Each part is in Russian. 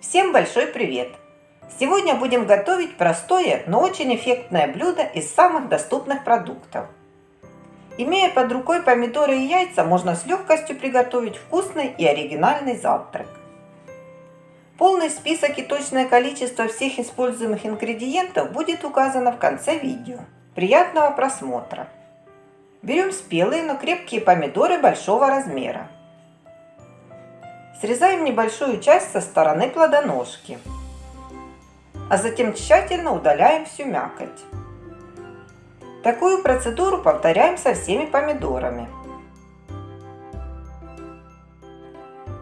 Всем большой привет! Сегодня будем готовить простое, но очень эффектное блюдо из самых доступных продуктов. Имея под рукой помидоры и яйца, можно с легкостью приготовить вкусный и оригинальный завтрак. Полный список и точное количество всех используемых ингредиентов будет указано в конце видео. Приятного просмотра! Берем спелые, но крепкие помидоры большого размера. Срезаем небольшую часть со стороны плодоножки, а затем тщательно удаляем всю мякоть. Такую процедуру повторяем со всеми помидорами.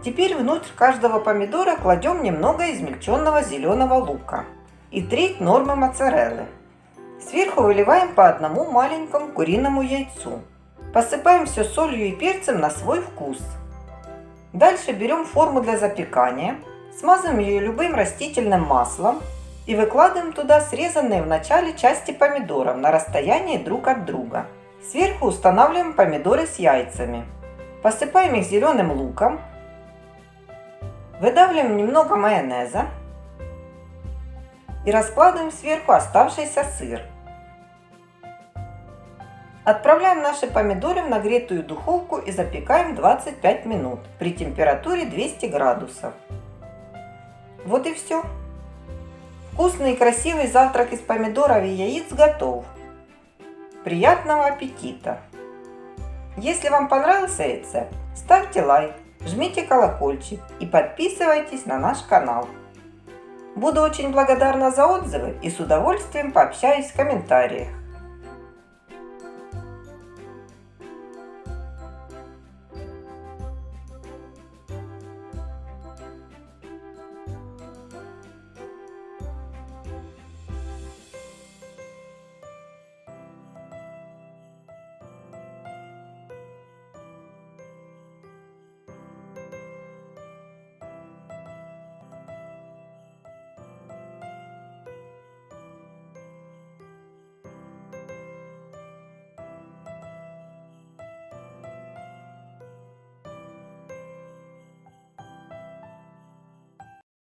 Теперь внутрь каждого помидора кладем немного измельченного зеленого лука и треть нормы моцареллы. Сверху выливаем по одному маленькому куриному яйцу. Посыпаем все солью и перцем на свой вкус. Дальше берем форму для запекания, смазываем ее любым растительным маслом и выкладываем туда срезанные в начале части помидоров на расстоянии друг от друга. Сверху устанавливаем помидоры с яйцами. Посыпаем их зеленым луком. Выдавливаем немного майонеза. И раскладываем сверху оставшийся сыр. Отправляем наши помидоры в нагретую духовку и запекаем 25 минут при температуре 200 градусов. Вот и все. Вкусный и красивый завтрак из помидоров и яиц готов. Приятного аппетита! Если вам понравился рецепт, ставьте лайк, жмите колокольчик и подписывайтесь на наш канал. Буду очень благодарна за отзывы и с удовольствием пообщаюсь в комментариях.